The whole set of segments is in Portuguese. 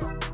Bye.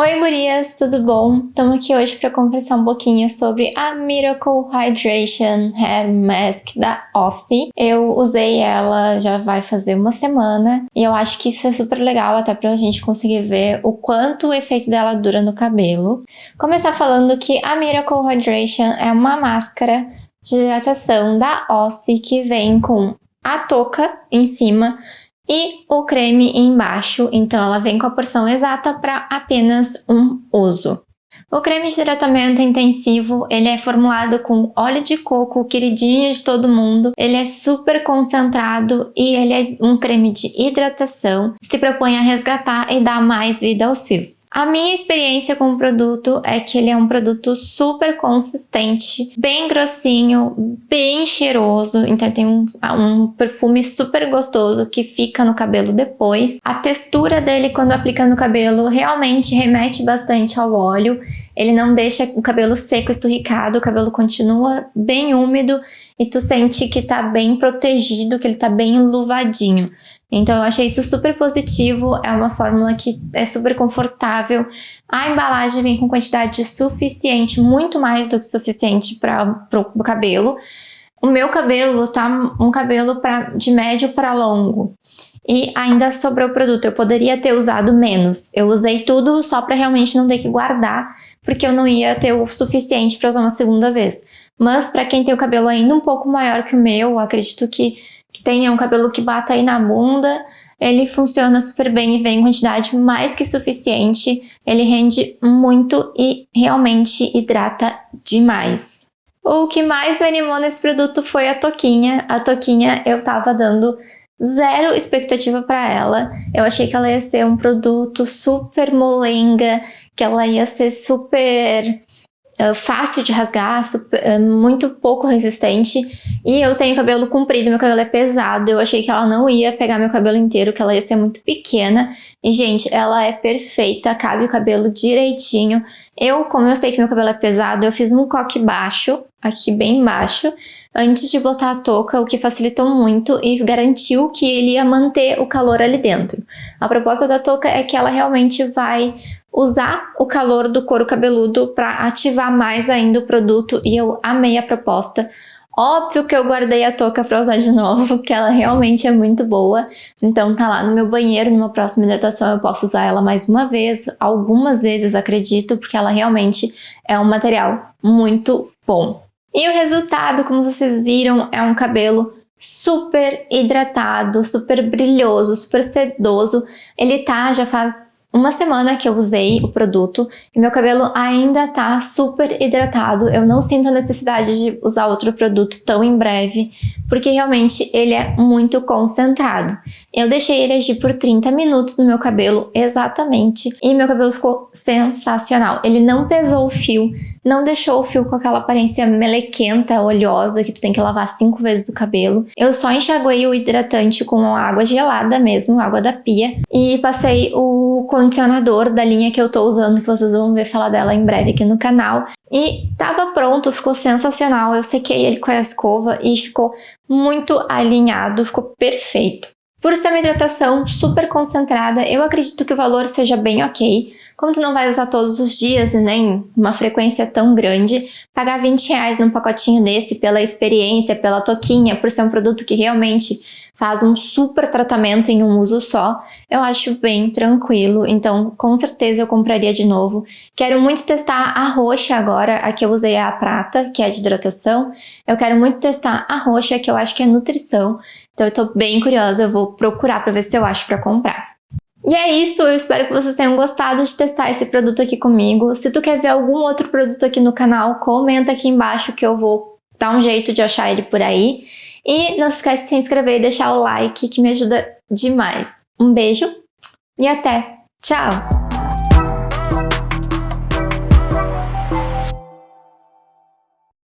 Oi gurias, tudo bom? Estamos aqui hoje para conversar um pouquinho sobre a Miracle Hydration Hair Mask da Ossie. Eu usei ela já vai fazer uma semana e eu acho que isso é super legal até para a gente conseguir ver o quanto o efeito dela dura no cabelo. Começar falando que a Miracle Hydration é uma máscara de hidratação da Ossie que vem com a touca em cima e o creme embaixo, então ela vem com a porção exata para apenas um uso. O creme de tratamento intensivo, ele é formulado com óleo de coco, queridinho de todo mundo. Ele é super concentrado e ele é um creme de hidratação. Se propõe a resgatar e dar mais vida aos fios. A minha experiência com o produto é que ele é um produto super consistente, bem grossinho, bem cheiroso. Então tem um, um perfume super gostoso que fica no cabelo depois. A textura dele quando aplica no cabelo realmente remete bastante ao óleo ele não deixa o cabelo seco, esturricado, o cabelo continua bem úmido e tu sente que tá bem protegido, que ele tá bem enluvadinho. Então eu achei isso super positivo, é uma fórmula que é super confortável. A embalagem vem com quantidade suficiente, muito mais do que suficiente para o cabelo. O meu cabelo tá um cabelo pra, de médio para longo e ainda sobrou produto. Eu poderia ter usado menos. Eu usei tudo só para realmente não ter que guardar, porque eu não ia ter o suficiente para usar uma segunda vez. Mas para quem tem o cabelo ainda um pouco maior que o meu, acredito que, que tenha um cabelo que bata aí na bunda, ele funciona super bem e vem em quantidade mais que suficiente. Ele rende muito e realmente hidrata demais. O que mais me animou nesse produto foi a toquinha. A toquinha eu tava dando zero expectativa para ela. Eu achei que ela ia ser um produto super molenga, que ela ia ser super uh, fácil de rasgar, super, uh, muito pouco resistente. E eu tenho cabelo comprido, meu cabelo é pesado. Eu achei que ela não ia pegar meu cabelo inteiro, que ela ia ser muito pequena. E, gente, ela é perfeita, cabe o cabelo direitinho. Eu, como eu sei que meu cabelo é pesado, eu fiz um coque baixo, aqui bem baixo, antes de botar a touca, o que facilitou muito e garantiu que ele ia manter o calor ali dentro. A proposta da touca é que ela realmente vai usar o calor do couro cabeludo para ativar mais ainda o produto e eu amei a proposta. Óbvio que eu guardei a touca para usar de novo, que ela realmente é muito boa. Então tá lá no meu banheiro, numa próxima hidratação eu posso usar ela mais uma vez, algumas vezes acredito, porque ela realmente é um material muito bom. E o resultado, como vocês viram, é um cabelo super hidratado, super brilhoso, super sedoso. Ele tá, já faz uma semana que eu usei o produto e meu cabelo ainda tá super hidratado. Eu não sinto a necessidade de usar outro produto tão em breve, porque realmente ele é muito concentrado. Eu deixei ele agir por 30 minutos no meu cabelo, exatamente, e meu cabelo ficou sensacional. Ele não pesou o fio, não deixou o fio com aquela aparência melequenta, oleosa, que tu tem que lavar cinco vezes o cabelo. Eu só enxaguei o hidratante com água gelada mesmo, água da pia, e passei o condicionador da linha que eu tô usando, que vocês vão ver falar dela em breve aqui no canal. E tava pronto, ficou sensacional. Eu sequei ele com a escova e ficou muito alinhado, ficou perfeito. Por ser uma hidratação super concentrada, eu acredito que o valor seja bem ok. Como tu não vai usar todos os dias e nem uma frequência tão grande, pagar 20 reais num pacotinho desse pela experiência, pela toquinha, por ser um produto que realmente faz um super tratamento em um uso só, eu acho bem tranquilo, então com certeza eu compraria de novo. Quero muito testar a roxa agora, aqui eu usei a prata, que é de hidratação. Eu quero muito testar a roxa, que eu acho que é nutrição, então eu tô bem curiosa, eu vou procurar para ver se eu acho para comprar. E é isso, eu espero que vocês tenham gostado de testar esse produto aqui comigo. Se tu quer ver algum outro produto aqui no canal, comenta aqui embaixo que eu vou dar um jeito de achar ele por aí. E não se esquece de se inscrever e deixar o like que me ajuda demais. Um beijo e até! Tchau!